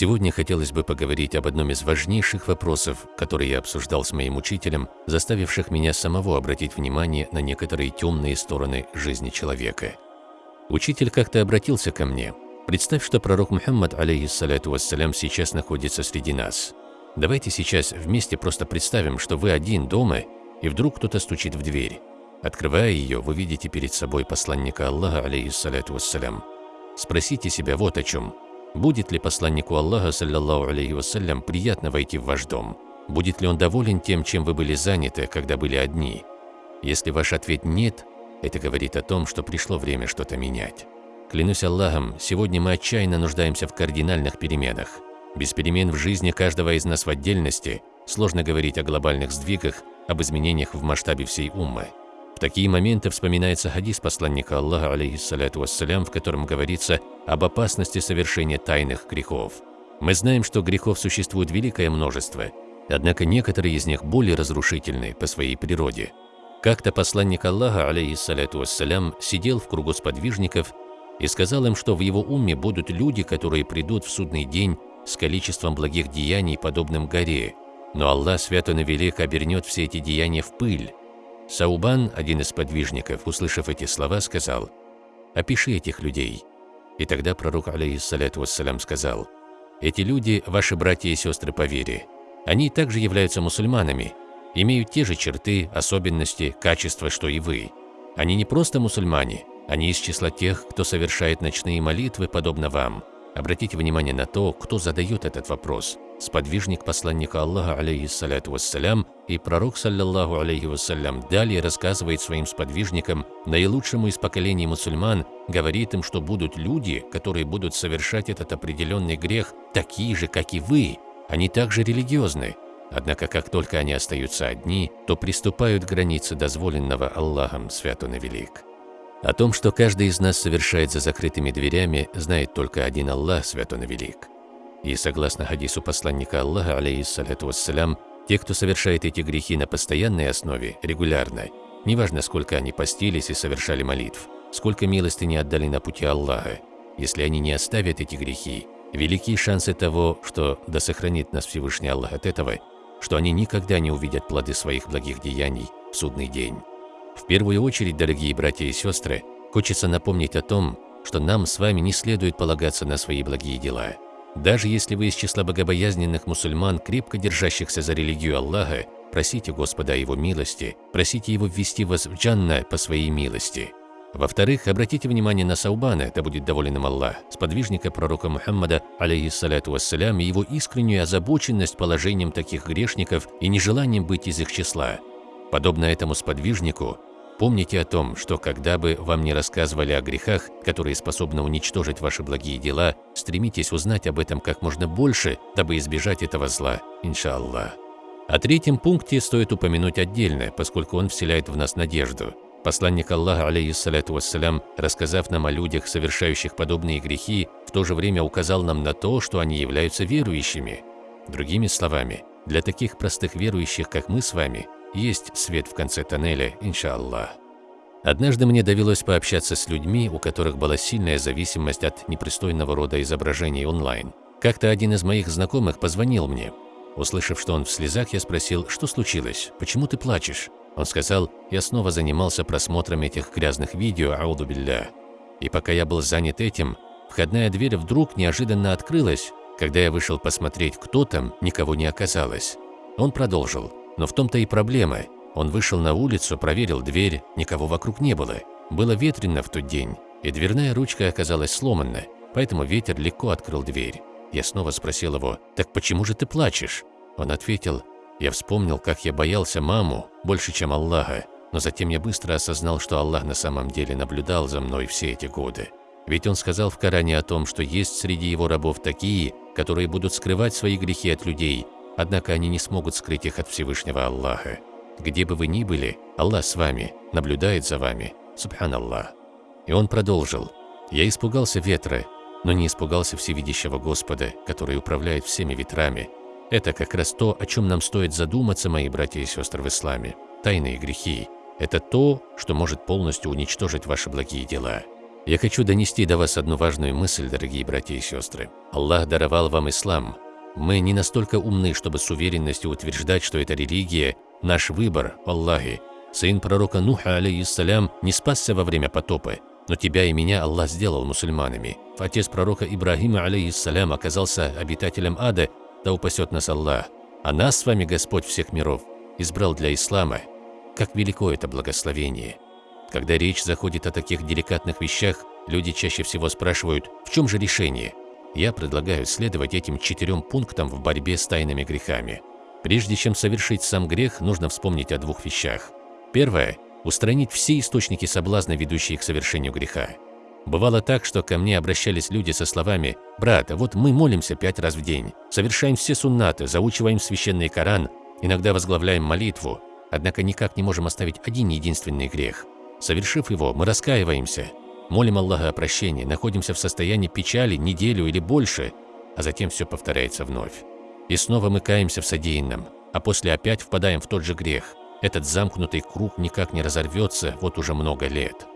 Сегодня хотелось бы поговорить об одном из важнейших вопросов, который я обсуждал с моим учителем, заставивших меня самого обратить внимание на некоторые темные стороны жизни человека. Учитель как-то обратился ко мне. Представь, что пророк Мухаммад, алейхиссаляту вассалям, сейчас находится среди нас. Давайте сейчас вместе просто представим, что вы один дома, и вдруг кто-то стучит в дверь. Открывая ее, вы видите перед собой посланника Аллаха, алейхиссаляту вассалям. Спросите себя вот о чем. Будет ли посланнику Аллаха, саллиллаху алейхи вассалям, приятно войти в ваш дом? Будет ли он доволен тем, чем вы были заняты, когда были одни? Если ваш ответ «нет», это говорит о том, что пришло время что-то менять. Клянусь Аллахом, сегодня мы отчаянно нуждаемся в кардинальных переменах. Без перемен в жизни каждого из нас в отдельности сложно говорить о глобальных сдвигах, об изменениях в масштабе всей уммы. В такие моменты вспоминается хадис посланника Аллаха, алейхиссаляту вассалям, в котором говорится об опасности совершения тайных грехов. Мы знаем, что грехов существует великое множество, однако некоторые из них более разрушительны по своей природе. Как-то посланник Аллаха, алейхиссаляту вассалям, сидел в кругу сподвижников и сказал им, что в его уме будут люди, которые придут в судный день с количеством благих деяний, подобным горе, но Аллах свято и велик обернет все эти деяния в пыль, Саубан, один из подвижников, услышав эти слова, сказал, «Опиши этих людей». И тогда пророк, алейхиссаляту вассалям, сказал, «Эти люди – ваши братья и сестры по вере. Они также являются мусульманами, имеют те же черты, особенности, качества, что и вы. Они не просто мусульмане, они из числа тех, кто совершает ночные молитвы, подобно вам. Обратите внимание на то, кто задает этот вопрос. Сподвижник посланника Аллаха, алейхиссаляту вассалям, и пророк, саллаллаху алейхи вассалям, далее рассказывает своим сподвижникам, наилучшему из поколений мусульман, говорит им, что будут люди, которые будут совершать этот определенный грех, такие же, как и вы. Они также религиозны. Однако, как только они остаются одни, то приступают к границе дозволенного Аллахом, свят он и велик. О том, что каждый из нас совершает за закрытыми дверями, знает только один Аллах, свят он и велик. И согласно хадису посланника Аллаха, алейхиссаляту вассалям, те, кто совершает эти грехи на постоянной основе, регулярно, неважно, сколько они постились и совершали молитв, сколько милости не отдали на пути Аллаха, если они не оставят эти грехи, велики шансы того, что да сохранит нас Всевышний Аллах от этого, что они никогда не увидят плоды своих благих деяний в судный день. В первую очередь, дорогие братья и сестры, хочется напомнить о том, что нам с вами не следует полагаться на свои благие дела. Даже если вы из числа богобоязненных мусульман, крепко держащихся за религию Аллаха, просите Господа Его милости, просите Его ввести вас в джанна по своей милости. Во-вторых, обратите внимание на Саубана, да будет доволен им Аллах, сподвижника пророка Мухаммада, алейхиссаляту вассалям, и его искреннюю озабоченность положением таких грешников и нежеланием быть из их числа. Подобно этому сподвижнику, Помните о том, что когда бы вам не рассказывали о грехах, которые способны уничтожить ваши благие дела, стремитесь узнать об этом как можно больше, дабы избежать этого зла, иншаллах. О третьем пункте стоит упомянуть отдельно, поскольку он вселяет в нас надежду. Посланник Аллаха, алейхиссаляту вассалям, рассказав нам о людях, совершающих подобные грехи, в то же время указал нам на то, что они являются верующими. Другими словами, для таких простых верующих, как мы с вами, есть свет в конце тоннеля, иншаллах. Однажды мне довелось пообщаться с людьми, у которых была сильная зависимость от непристойного рода изображений онлайн. Как-то один из моих знакомых позвонил мне. Услышав, что он в слезах, я спросил, что случилось, почему ты плачешь? Он сказал, я снова занимался просмотром этих грязных видео, ауду билля. И пока я был занят этим, входная дверь вдруг неожиданно открылась. Когда я вышел посмотреть, кто там, никого не оказалось. Он продолжил. Но в том-то и проблема. Он вышел на улицу, проверил дверь, никого вокруг не было. Было ветрено в тот день, и дверная ручка оказалась сломана, поэтому ветер легко открыл дверь. Я снова спросил его, «Так почему же ты плачешь?» Он ответил, «Я вспомнил, как я боялся маму больше, чем Аллаха, но затем я быстро осознал, что Аллах на самом деле наблюдал за мной все эти годы. Ведь Он сказал в Коране о том, что есть среди Его рабов такие, которые будут скрывать свои грехи от людей, Однако они не смогут скрыть их от Всевышнего Аллаха. Где бы вы ни были, Аллах с вами, наблюдает за вами. Субханаллах. И он продолжил. «Я испугался ветра, но не испугался всевидящего Господа, который управляет всеми ветрами. Это как раз то, о чем нам стоит задуматься, мои братья и сестры в исламе. Тайные грехи – это то, что может полностью уничтожить ваши благие дела. Я хочу донести до вас одну важную мысль, дорогие братья и сестры. Аллах даровал вам ислам. Мы не настолько умны, чтобы с уверенностью утверждать, что эта религия – наш выбор, Аллахи. Сын пророка Нуха, алейхиссалям, не спасся во время потопа, но тебя и меня Аллах сделал мусульманами. Отец пророка Ибрагима, алейхиссалям, оказался обитателем ада, да упасет нас Аллах. А нас с вами Господь всех миров избрал для ислама. Как велико это благословение! Когда речь заходит о таких деликатных вещах, люди чаще всего спрашивают, в чем же решение? Я предлагаю следовать этим четырем пунктам в борьбе с тайными грехами. Прежде чем совершить сам грех, нужно вспомнить о двух вещах. Первое – устранить все источники соблазна, ведущие к совершению греха. Бывало так, что ко мне обращались люди со словами «Брат, а вот мы молимся пять раз в день, совершаем все суннаты, заучиваем священный Коран, иногда возглавляем молитву, однако никак не можем оставить один единственный грех – Совершив его, мы раскаиваемся, молим Аллаха о прощении, находимся в состоянии печали неделю или больше, а затем все повторяется вновь. И снова мы каемся в содеянном, а после опять впадаем в тот же грех. Этот замкнутый круг никак не разорвется вот уже много лет.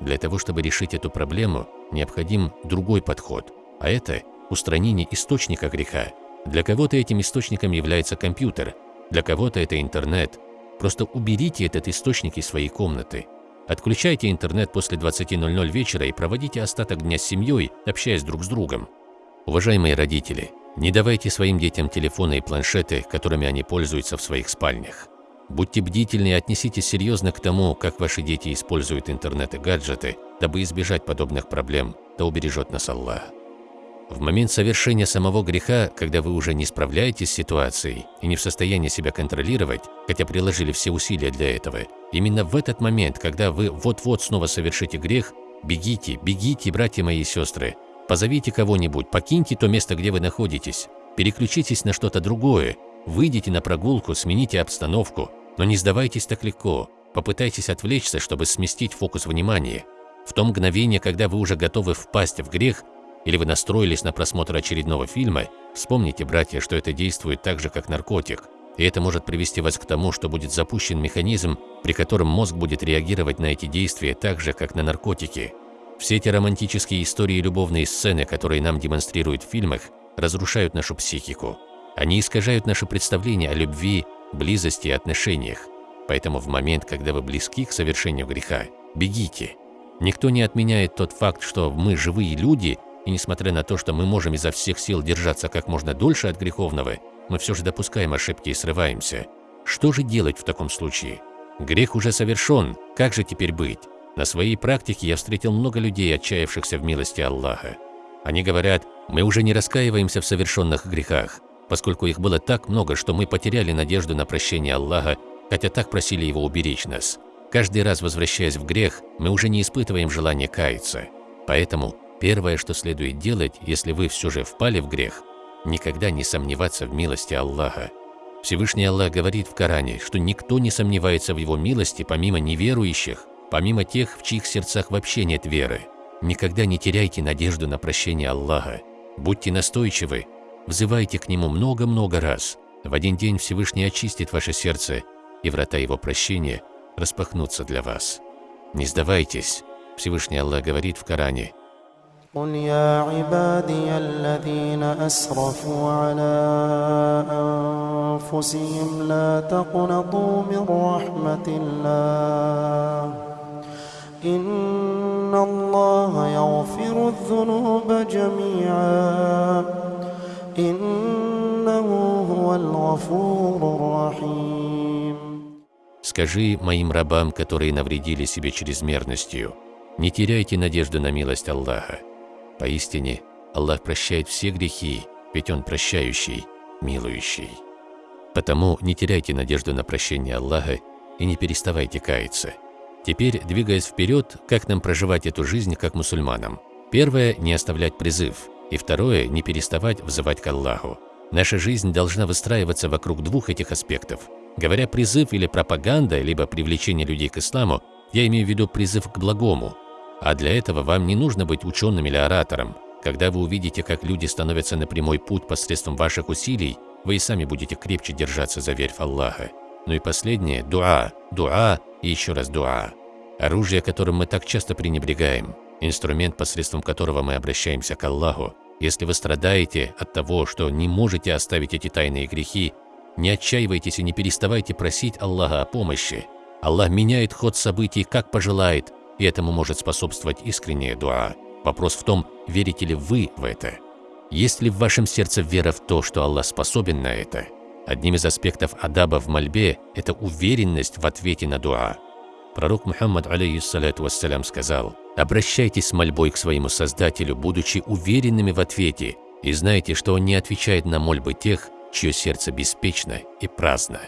Для того, чтобы решить эту проблему, необходим другой подход, а это устранение источника греха. Для кого-то этим источником является компьютер, для кого-то это интернет. Просто уберите этот источник из своей комнаты – Отключайте интернет после 20.00 вечера и проводите остаток дня с семьей, общаясь друг с другом. Уважаемые родители, не давайте своим детям телефоны и планшеты, которыми они пользуются в своих спальнях. Будьте бдительны и отнеситесь серьезно к тому, как ваши дети используют интернет и гаджеты, дабы избежать подобных проблем, да убережет нас Аллах. В момент совершения самого греха, когда вы уже не справляетесь с ситуацией и не в состоянии себя контролировать, хотя приложили все усилия для этого, именно в этот момент, когда вы вот-вот снова совершите грех, бегите, бегите, братья мои и сестры, позовите кого-нибудь, покиньте то место, где вы находитесь, переключитесь на что-то другое, выйдите на прогулку, смените обстановку, но не сдавайтесь так легко, попытайтесь отвлечься, чтобы сместить фокус внимания. В то мгновение, когда вы уже готовы впасть в грех, или вы настроились на просмотр очередного фильма, вспомните, братья, что это действует так же, как наркотик, и это может привести вас к тому, что будет запущен механизм, при котором мозг будет реагировать на эти действия так же, как на наркотики. Все эти романтические истории и любовные сцены, которые нам демонстрируют в фильмах, разрушают нашу психику. Они искажают наше представление о любви, близости и отношениях. Поэтому в момент, когда вы близки к совершению греха, бегите. Никто не отменяет тот факт, что мы живые люди и несмотря на то, что мы можем изо всех сил держаться как можно дольше от греховного, мы все же допускаем ошибки и срываемся. Что же делать в таком случае? Грех уже совершен, как же теперь быть? На своей практике я встретил много людей, отчаявшихся в милости Аллаха. Они говорят, мы уже не раскаиваемся в совершенных грехах, поскольку их было так много, что мы потеряли надежду на прощение Аллаха, хотя так просили Его уберечь нас. Каждый раз возвращаясь в грех, мы уже не испытываем желания каяться. Поэтому Первое, что следует делать, если вы все же впали в грех, никогда не сомневаться в милости Аллаха. Всевышний Аллах говорит в Коране, что никто не сомневается в Его милости помимо неверующих, помимо тех, в чьих сердцах вообще нет веры. Никогда не теряйте надежду на прощение Аллаха. Будьте настойчивы, взывайте к Нему много-много раз. В один день Всевышний очистит ваше сердце, и врата Его прощения распахнутся для вас. Не сдавайтесь. Всевышний Аллах говорит в Коране, قل يا عبادي الذين أسرفوا على أنفسهم لا تقنطوا من رحمة الله إن الله يغفر الذنوب جميعا إنه هو الغفور الرحيم Скажи моим рабам, которые навредили себе чрезмерностью, не теряйте надежду на милость Аллаха. Поистине, Аллах прощает все грехи, ведь Он прощающий, милующий. Потому не теряйте надежду на прощение Аллаха и не переставайте каяться. Теперь, двигаясь вперед, как нам проживать эту жизнь как мусульманам? Первое – не оставлять призыв, и второе – не переставать взывать к Аллаху. Наша жизнь должна выстраиваться вокруг двух этих аспектов. Говоря призыв или пропаганда, либо привлечение людей к исламу, я имею в виду призыв к благому, а для этого вам не нужно быть ученым или оратором. Когда вы увидите, как люди становятся на прямой путь посредством ваших усилий, вы и сами будете крепче держаться за верь в Аллаха. Ну и последнее – дуа, дуа и еще раз дуа. Оружие, которым мы так часто пренебрегаем. инструмент, посредством которого мы обращаемся к Аллаху. Если вы страдаете от того, что не можете оставить эти тайные грехи, не отчаивайтесь и не переставайте просить Аллаха о помощи. Аллах меняет ход событий, как пожелает, и этому может способствовать искренняя дуа. Вопрос в том, верите ли вы в это. Есть ли в вашем сердце вера в то, что Аллах способен на это? Одним из аспектов адаба в мольбе – это уверенность в ответе на дуа. Пророк Мухаммад, алейхиссалату вассалям, сказал, «Обращайтесь с мольбой к своему Создателю, будучи уверенными в ответе, и знайте, что Он не отвечает на мольбы тех, чье сердце беспечно и праздно».